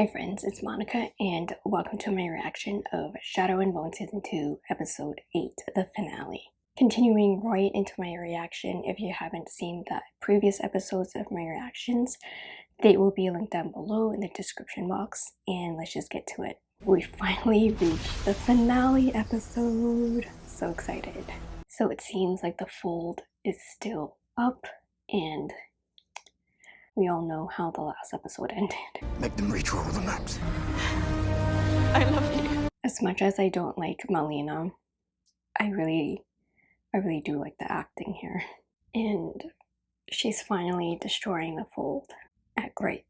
Hi friends, it's Monica and welcome to my reaction of Shadow and Bone Season 2 Episode 8, the finale. Continuing right into my reaction, if you haven't seen the previous episodes of my reactions, they will be linked down below in the description box and let's just get to it. We finally reached the finale episode. So excited. So it seems like the fold is still up and we all know how the last episode ended. Make them redraw the maps. I love you. As much as I don't like Malina, I really, I really do like the acting here. And she's finally destroying the fold at great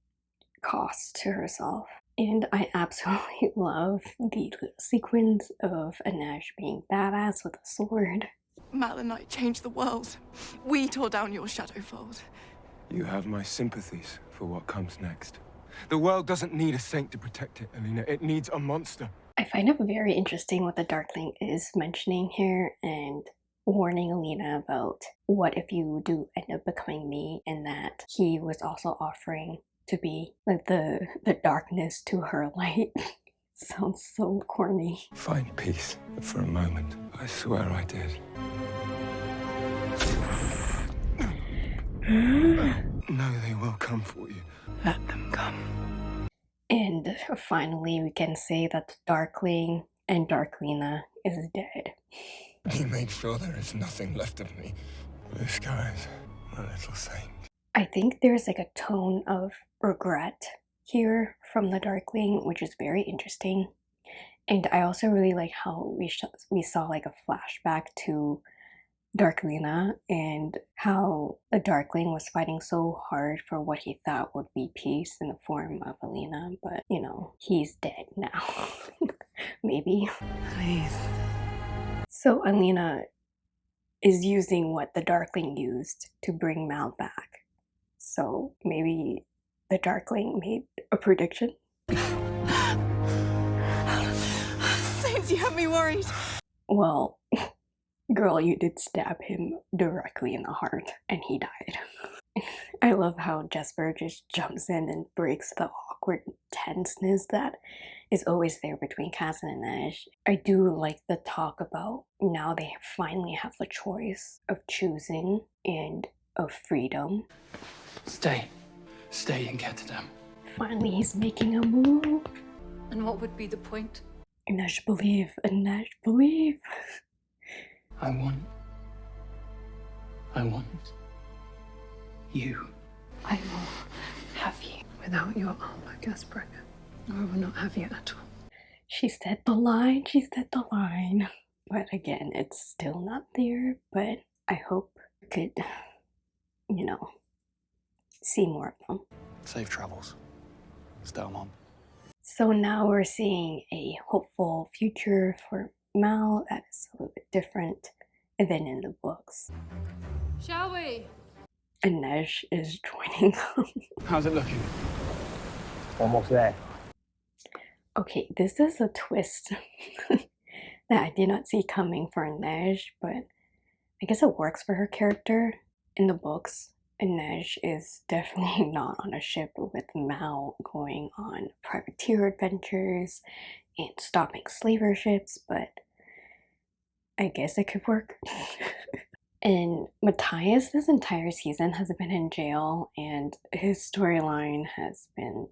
cost to herself. And I absolutely love the sequence of Inej being badass with a sword. Mal and I changed the world. We tore down your shadow fold. You have my sympathies for what comes next. The world doesn't need a saint to protect it, Alina. It needs a monster. I find it very interesting what the Darkling is mentioning here and warning Alina about what if you do end up becoming me and that he was also offering to be like the the darkness to her light. Sounds so corny. Find peace for a moment. I swear I did. no, they will come for you. Let them come. And finally, we can say that Darkling and Darklina is dead. You make sure there is nothing left of me. This guy's my little saint. I think there's like a tone of regret here from the Darkling, which is very interesting. And I also really like how we we saw like a flashback to Darklina and how the Darkling was fighting so hard for what he thought would be peace in the form of Alina, but you know, he's dead now. Maybe. Please. So Alina is using what the Darkling used to bring Mal back. So maybe the Darkling made a prediction. Saints, you have me worried. Well, Girl, you did stab him directly in the heart and he died. I love how Jesper just jumps in and breaks the awkward tenseness that is always there between Kaz and Inej. I do like the talk about now they finally have the choice of choosing and of freedom. Stay. Stay and get to them. Finally, he's making a move. And what would be the point? Inej believe, Inej believe. I want. I want. You. I will have you without your armor, Kaz Brekker. I will not have you at all. She said the line, she said the line. But again, it's still not there, but I hope I could, you know, see more of them. Safe travels. Stay on. So now we're seeing a hopeful future for Mal that is a little bit different than in the books. Shall we? Inej is joining them. How's it looking? Almost there. Okay, this is a twist that I did not see coming for Inej, but I guess it works for her character. In the books, Inej is definitely not on a ship with Mal going on privateer adventures and stopping slaver ships, but I guess it could work. and Matthias this entire season has been in jail and his storyline has been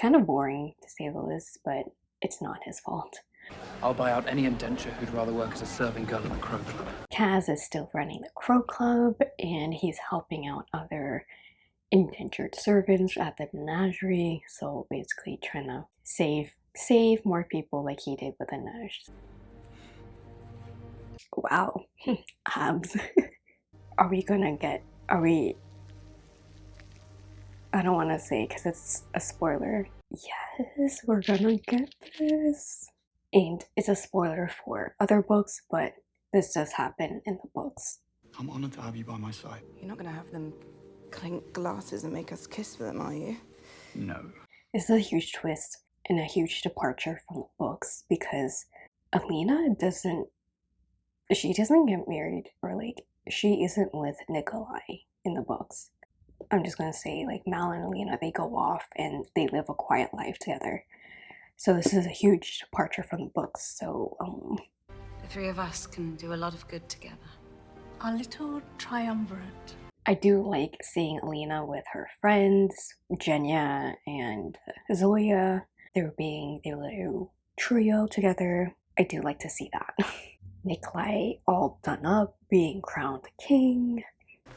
kind of boring to say the least, but it's not his fault. I'll buy out any indenture who'd rather work as a serving girl at the Crow Club. Kaz is still running the Crow Club and he's helping out other indentured servants at the menagerie. So basically trying to save save more people like he did with the nurse. Wow, abs. Um, are we gonna get, are we, I don't want to say because it's a spoiler. Yes, we're gonna get this. And it's a spoiler for other books, but this does happen in the books. I'm honored to have you by my side. You're not gonna have them clink glasses and make us kiss for them, are you? No. This is a huge twist and a huge departure from the books because Alina doesn't she doesn't get married or like she isn't with Nikolai in the books. I'm just gonna say like Mal and Alina they go off and they live a quiet life together. So this is a huge departure from the books. So um, The three of us can do a lot of good together. A little triumvirate. I do like seeing Alina with her friends, Genya and Zoya. They're being their little trio together. I do like to see that. Nikolai all done up, being crowned king.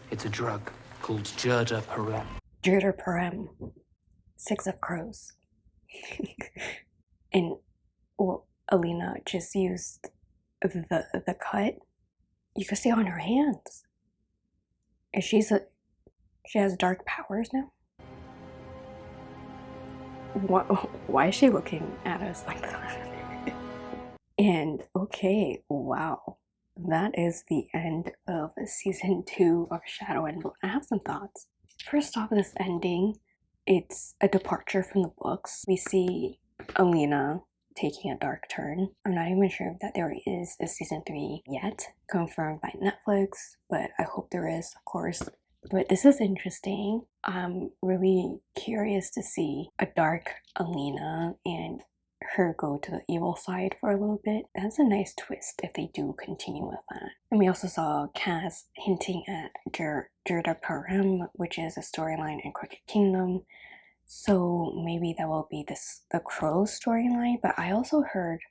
It's a drug called Jurda Parem. Jurda Parem, Six of Crows. and well, Alina just used the the cut. You can see on her hands. And she's a she has dark powers now. What, why is she looking at us like that? and okay, wow. That is the end of season two of Shadow and Bone. I have some thoughts. First off, this ending, it's a departure from the books. We see Alina taking a dark turn. I'm not even sure if that there is a season three yet, confirmed by Netflix, but I hope there is, of course. But this is interesting. I'm really curious to see a dark Alina and her go to the evil side for a little bit. That's a nice twist if they do continue with that. And we also saw Kaz hinting at Jer Jurda Parem, which is a storyline in Crooked Kingdom. So maybe that will be this the Crow storyline. But I also heard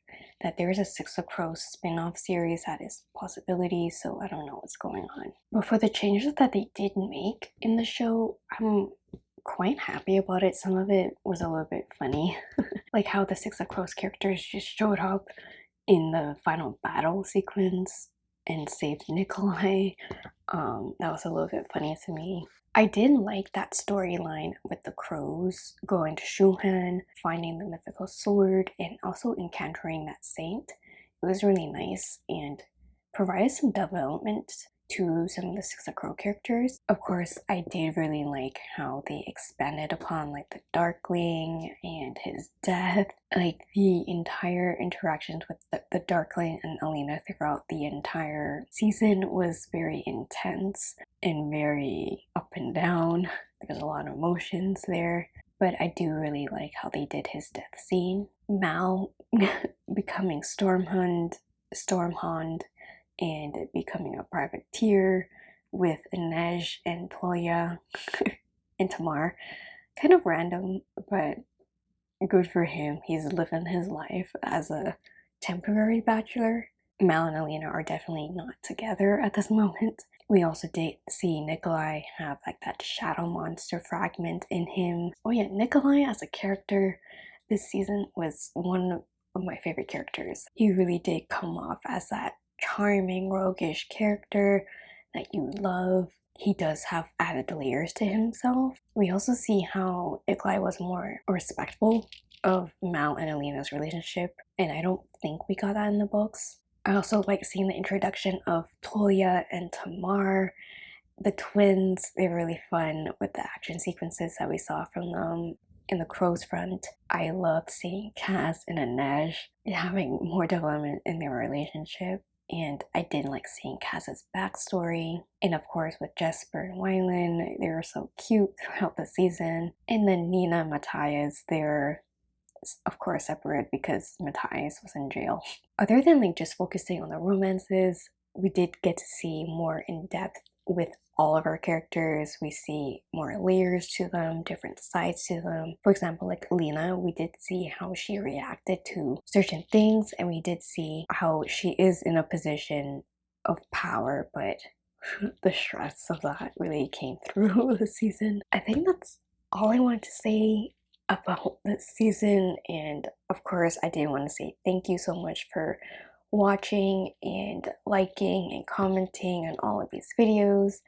that there's a Six of Crows spin-off series that is possibility, so I don't know what's going on. But for the changes that they did make in the show, I'm quite happy about it. Some of it was a little bit funny. like how the Six of Crows characters just showed up in the final battle sequence and saved Nikolai. Um, that was a little bit funny to me. I did like that storyline with the crows going to Shu Han, finding the mythical sword, and also encountering that saint. It was really nice and provided some development to some of the Six of Crow characters. Of course, I did really like how they expanded upon like the Darkling and his death. Like the entire interactions with the, the Darkling and Alina throughout the entire season was very intense and very up and down. There's a lot of emotions there. But I do really like how they did his death scene. Mal becoming Sturmhond, Sturmhond and becoming a privateer with Inej and Tolya and Tamar. Kind of random, but good for him. He's living his life as a temporary bachelor. Mal and Alina are definitely not together at this moment. We also did see Nikolai have like that shadow monster fragment in him. Oh yeah, Nikolai as a character this season was one of my favorite characters. He really did come off as that charming, roguish character that you love. He does have added layers to himself. We also see how Nikolai was more respectful of Mal and Alina's relationship, and I don't think we got that in the books. I also like seeing the introduction of Tolia and Tamar, the twins. They're really fun with the action sequences that we saw from them in the Crow's Front. I love seeing Kaz and Inej having more development in their relationship and I didn't like seeing Kaz's backstory. And of course, with Jesper and Wylan, they were so cute throughout the season. And then Nina and Matthias, they're of course separate because Matthias was in jail. Other than like just focusing on the romances, we did get to see more in depth with all of our characters. We see more layers to them, different sides to them. For example, like Lena, we did see how she reacted to certain things, and we did see how she is in a position of power, but the stress of that really came through the season. I think that's all I wanted to say about this season, and of course, I did want to say thank you so much for watching and liking and commenting on all of these videos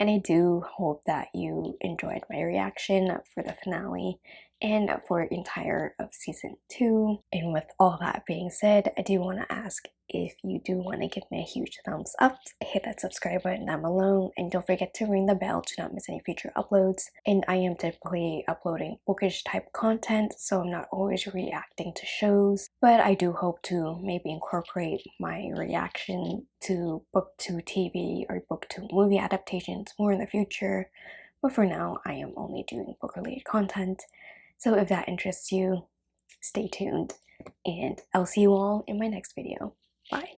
and I do hope that you enjoyed my reaction for the finale and for entire of season 2. And with all that being said, I do want to ask if you do want to give me a huge thumbs up, hit that subscribe button down below, and don't forget to ring the bell to not miss any future uploads. And I am typically uploading bookish type content, so I'm not always reacting to shows, but I do hope to maybe incorporate my reaction to book to TV or book to movie adaptations more in the future. But for now, I am only doing book related content. So if that interests you, stay tuned and I'll see you all in my next video. Bye.